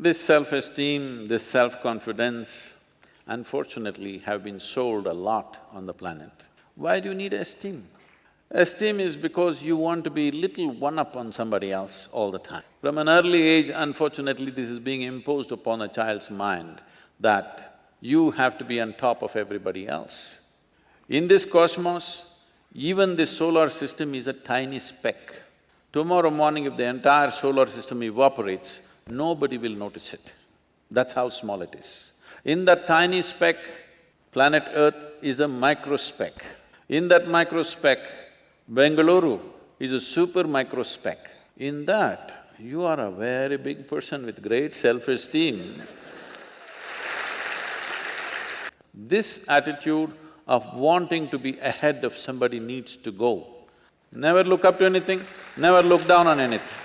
This self-esteem, this self-confidence, unfortunately have been sold a lot on the planet. Why do you need esteem? Esteem is because you want to be little one-up on somebody else all the time. From an early age, unfortunately, this is being imposed upon a child's mind that you have to be on top of everybody else. In this cosmos, even this solar system is a tiny speck. Tomorrow morning if the entire solar system evaporates, nobody will notice it. That's how small it is. In that tiny speck, planet Earth is a micro speck. In that micro speck, Bengaluru is a super micro speck. In that, you are a very big person with great self-esteem. This attitude of wanting to be ahead of somebody needs to go. Never look up to anything, never look down on anything.